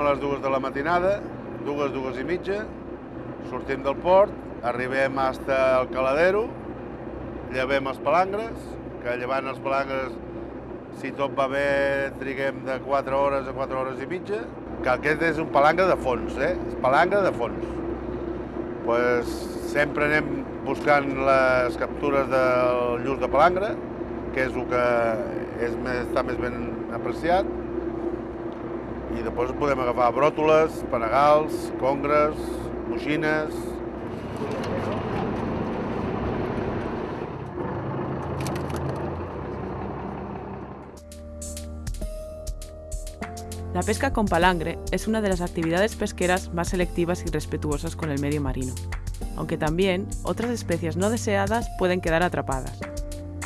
a les dues de la matinada, dues, dues i mitja, sortim del port, arribem fins al caladero, llevem els palangres, que llevant els palangres, si tot va bé, triguem de 4 hores a 4 hores i mitja, que aquest és un palangre de fons, eh? És palangre de fons. Pues, sempre anem buscant les captures del lluç de palangre, que és el que és més, està més ben apreciat, i després podem agafar bròtoles, panegals, congres, moixines... La pesca con palangre es una de las actividades pesqueras más selectivas y respetuosas con el medio marino, aunque también otras especies no deseadas pueden quedar atrapadas.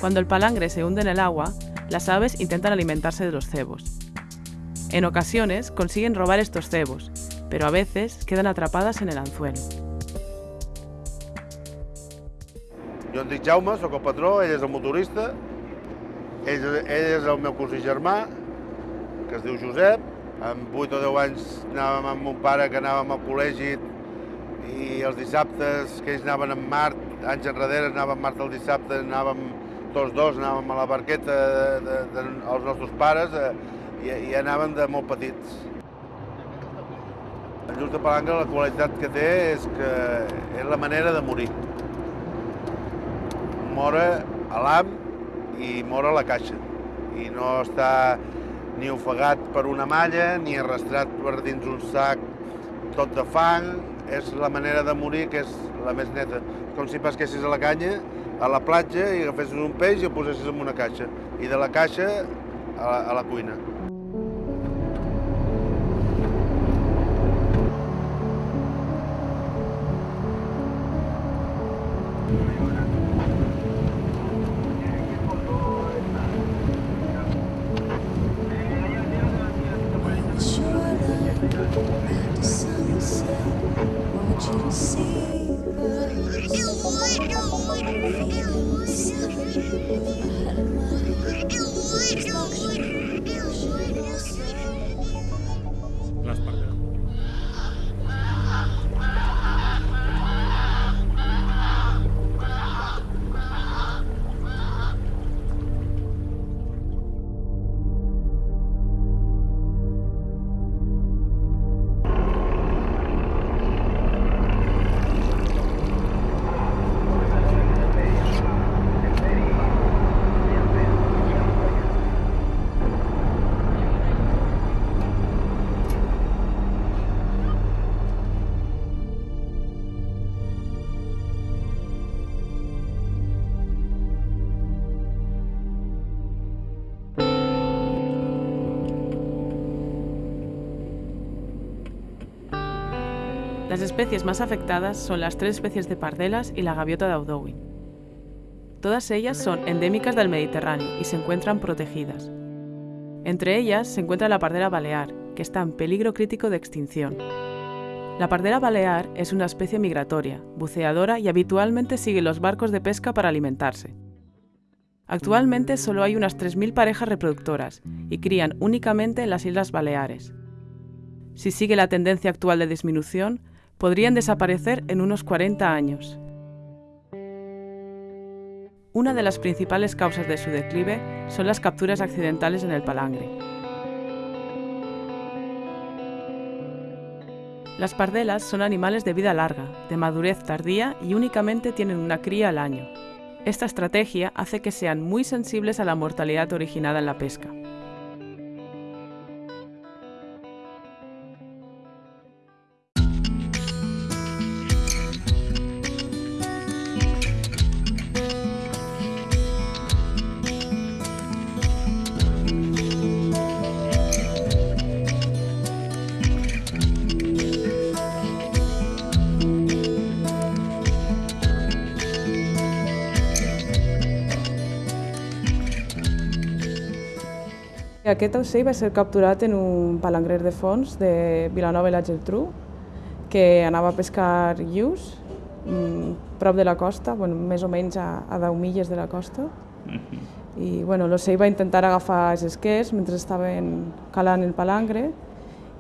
Cuando el palangre se hunde en el agua, las aves intentan alimentarse de los cebos. En ocasiones consiguen robar estos cebos, pero a veces quedan atrapadas en el anzuelo. Jo em dic Jaume, sóc el patró, ell és el motorista, ell, ell és el meu cosí germà, que es diu Josep. Amb 8 o 10 anys anàvem amb mon pare, que anàvem al col·legi, i els dissabtes que ells anaven amb Mart, anys enrere anàvem Mart el dissabte, anàvem tots dos, anàvem a la barqueta de, de, de, els nostres pares eh, i, i anàvem de molt petits. El lluç de palangre la qualitat que té és que és la manera de morir. Mora a l'am i mora a la caixa. I no està ni ofegat per una malla, ni arrastrat per dins un sac tot de fang. És la manera de morir que és la més neta. Com si pesquessis a la canya, a la platja, i agafessis un peix i el posessis en una caixa. I de la caixa a la, a la cuina. see. Las especies más afectadas son las tres especies de pardelas y la gaviota de Audouin. Todas ellas son endémicas del Mediterráneo y se encuentran protegidas. Entre ellas se encuentra la pardera balear, que está en peligro crítico de extinción. La pardera balear es una especie migratoria, buceadora y habitualmente sigue los barcos de pesca para alimentarse. Actualmente solo hay unas 3.000 parejas reproductoras y crían únicamente en las Islas Baleares. Si sigue la tendencia actual de disminución, podrían desaparecer en unos 40 años. Una de las principales causas de su declive son las capturas accidentales en el palangre. Las pardelas son animales de vida larga, de madurez tardía y únicamente tienen una cría al año. Esta estrategia hace que sean muy sensibles a la mortalidad originada en la pesca. Aquest ocell va ser capturat en un palangrer de fons de Vilanova i la Geltrú, que anava a pescar lluç mm, prop de la costa, bueno, més o menys a, a 10 milles de la costa. I bueno, l'ocell va intentar agafar els esquers mentre estaven calant el palangre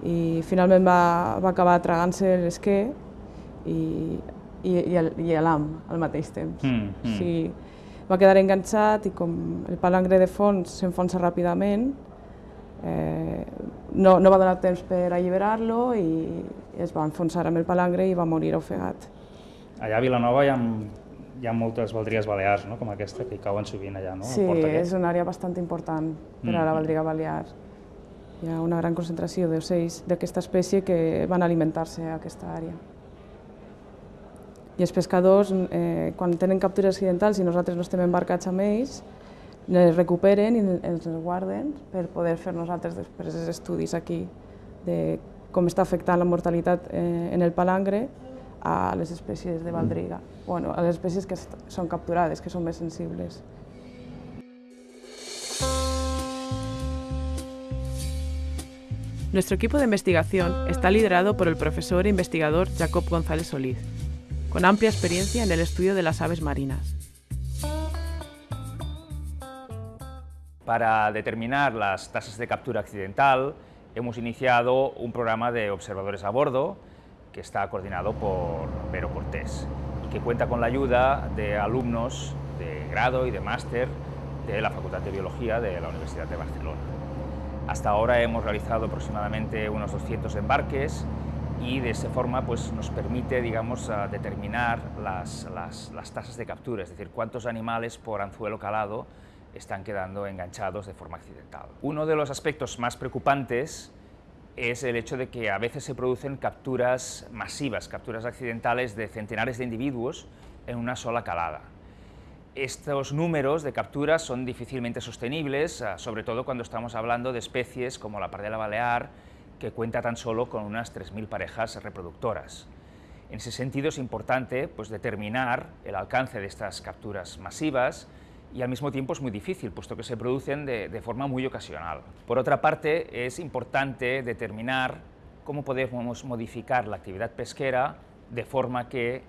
i finalment va, va acabar tragant-se l'esquer i, i, i l'am al mateix temps. Mm, mm. O sigui, va quedar enganxat i com el palangre de fons s'enfonsa ràpidament, eh, no, no va donar temps per alliberar-lo i es va enfonsar amb el palangre i va morir ofegat. Allà a Vilanova hi ha, hi ha moltes baldries balears, no? com aquesta, que hi cauen sovint allà, no? Sí, és una àrea bastant important per a la mm. baldriga balear. Hi ha una gran concentració d'ocells d'aquesta espècie que van alimentar-se a aquesta àrea. I els pescadors, eh, quan tenen captures accidentals i nosaltres no estem embarcats amb ells, les recuperen i els guarden per poder fer nosaltres després els estudis aquí de com està afectant la mortalitat eh, en el palangre a les espècies de baldriga, bueno, a les espècies que són capturades, que són més sensibles. Nuestro equipo de investigación está liderado por el profesor e investigador Jacob González Solís, con amplia experiencia en el estudio de las aves marinas. Para determinar las tasas de captura accidental, hemos iniciado un programa de observadores a bordo que está coordinado por Vero Cortés y que cuenta con la ayuda de alumnos de grado y de máster de la Facultad de Biología de la Universidad de Barcelona. Hasta ahora hemos realizado aproximadamente unos 200 embarques y de esa forma pues, nos permite digamos, determinar las, las, las tasas de captura, es decir, cuántos animales por anzuelo calado están quedando enganchados de forma accidental. Uno de los aspectos más preocupantes es el hecho de que a veces se producen capturas masivas, capturas accidentales de centenares de individuos en una sola calada. Estos números de capturas son difícilmente sostenibles, ah, sobre todo cuando estamos hablando de especies como la pardela balear, que cuenta tan solo con unas 3.000 parejas reproductoras. En ese sentido es importante pues, determinar el alcance de estas capturas masivas, y al mismo tiempo es muy difícil, puesto que se producen de, forma muy ocasional. Por otra parte, es importante determinar cómo podemos modificar la actividad pesquera de forma que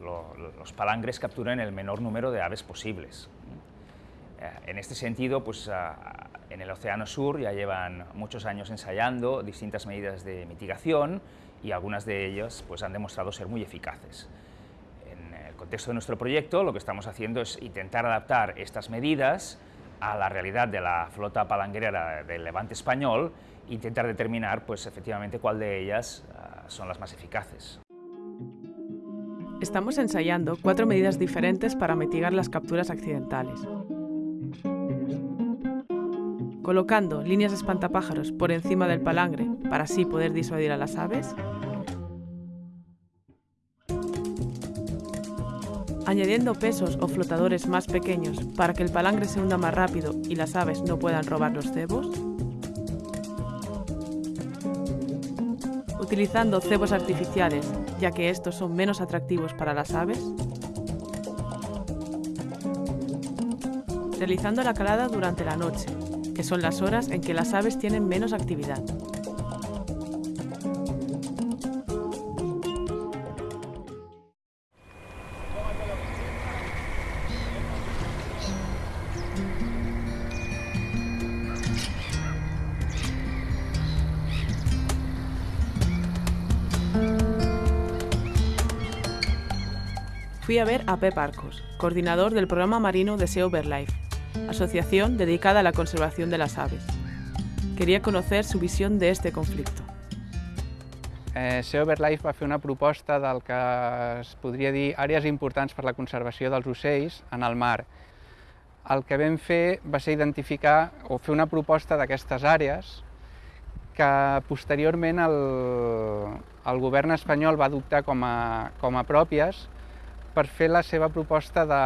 los palangres capturen el menor número de aves posibles. Eh, en este sentido, pues, en el Océano Sur ya llevan muchos años ensayando distintas medidas de mitigación y algunas de ellas pues, han demostrado ser muy eficaces contexto de nuestro proyecto, lo que estamos haciendo es intentar adaptar estas medidas a la realidad de la flota palangrera del levante español e intentar determinar, pues, efectivamente, cuál de ellas uh, son las más eficaces. Estamos ensayando cuatro medidas diferentes para mitigar las capturas accidentales. Colocando líneas espantapájaros por encima del palangre para así poder disuadir a las aves, añadiendo pesos o flotadores más pequeños para que el palangre se hunda más rápido y las aves no puedan robar los cebos? Utilizando cebos artificiales, ya que estos son menos atractivos para las aves? Realizando la calada durante la noche, que son las horas en que las aves tienen menos actividad. Fui a ver a Pep Arcos, coordinador del programa marino de Sea Overlife, asociación dedicada a la conservación de las aves. Quería conocer su visión de este conflicto. Eh, Sea Overlife va fer una proposta del que es podria dir àrees importants per la conservació dels ocells en el mar. El que vam fer va ser identificar o fer una proposta d'aquestes àrees que posteriorment el, el govern espanyol va adoptar com a, com a pròpies per fer la seva proposta de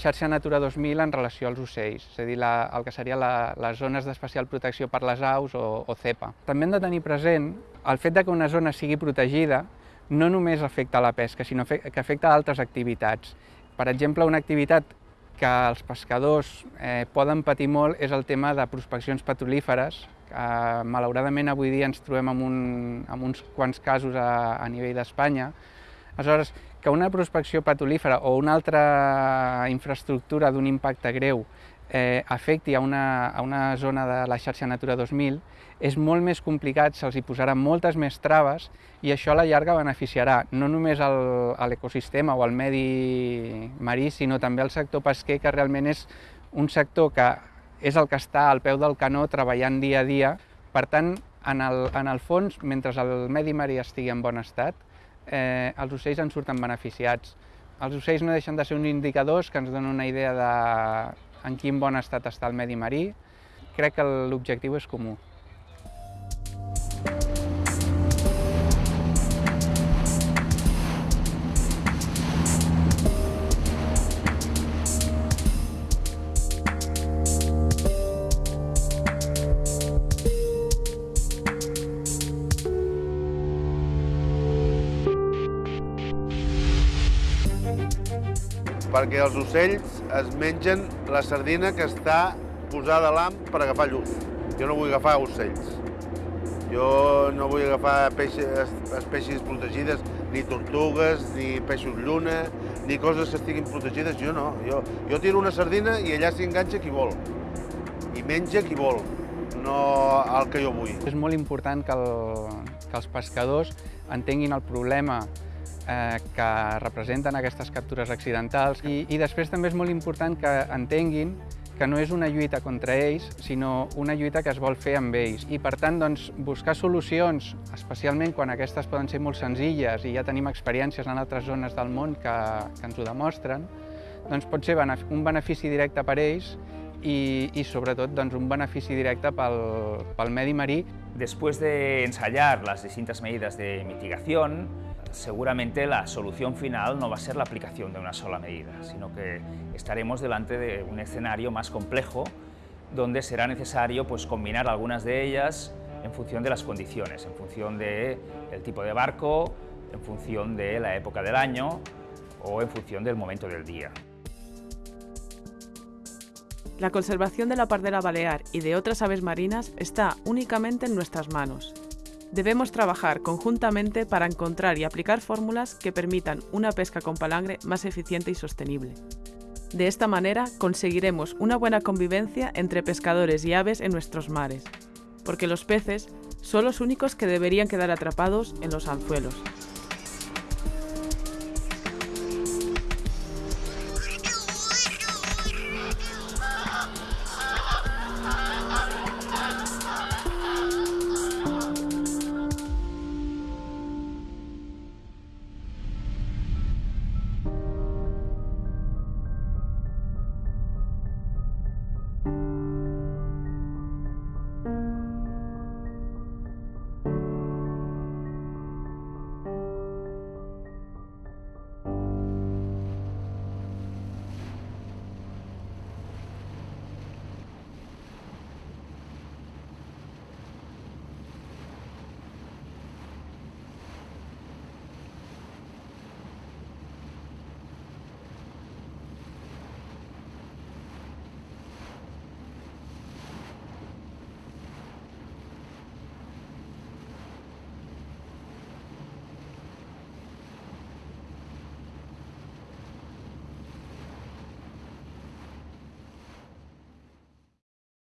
xarxa Natura 2000 en relació als ocells, és a dir, la, el que seria la, les zones d'especial protecció per les aus o, o CEPA. També hem de tenir present el fet de que una zona sigui protegida no només afecta la pesca, sinó que afecta altres activitats. Per exemple, una activitat que els pescadors eh, poden patir molt és el tema de prospeccions petrolíferes, que malauradament avui dia ens trobem amb, un, amb uns quants casos a, a nivell d'Espanya. Aleshores, que una prospecció patolífera o una altra infraestructura d'un impacte greu eh, afecti a una, a una zona de la xarxa Natura 2000, és molt més complicat, se'ls hi posaran moltes més traves i això a la llarga beneficiarà no només a l'ecosistema o al medi marí, sinó també al sector pesquer, que realment és un sector que és el que està al peu del canó treballant dia a dia. Per tant, en el, en el fons, mentre el medi marí estigui en bon estat, eh, els ocells en surten beneficiats. Els ocells no deixen de ser uns indicadors que ens donen una idea de en quin bon estat està el medi marí. Crec que l'objectiu és comú. Perquè els ocells es mengen la sardina que està posada a l'am per agafar llum. Jo no vull agafar ocells. Jo no vull agafar peixes, espècies protegides, ni tortugues, ni peixos lluna, ni coses que estiguin protegides. Jo no. Jo, jo tiro una sardina i allà s'hi enganxa qui vol. I menja qui vol, no el que jo vull. És molt important que, el, que els pescadors entenguin el problema eh, que representen aquestes captures accidentals i, i després també és molt important que entenguin que no és una lluita contra ells, sinó una lluita que es vol fer amb ells. I per tant, doncs, buscar solucions, especialment quan aquestes poden ser molt senzilles i ja tenim experiències en altres zones del món que, que ens ho demostren, doncs pot ser un benefici directe per ells i, i sobretot doncs, un benefici directe pel, pel medi marí. Después de ensayar las distintas medidas de mitigación, seguramente la solución final no va a ser la aplicación de una sola medida, sino que estaremos delante de un escenario más complejo donde será necesario pues, combinar algunas de ellas en función de las condiciones, en función del tipo de barco, en función de la época del año o en función del momento del día. La conservación de la pardera balear y de otras aves marinas está únicamente en nuestras manos Debemos trabajar conjuntamente para encontrar y aplicar fórmulas que permitan una pesca con palangre más eficiente y sostenible. De esta manera conseguiremos una buena convivencia entre pescadores y aves en nuestros mares, porque los peces son los únicos que deberían quedar atrapados en los anzuelos.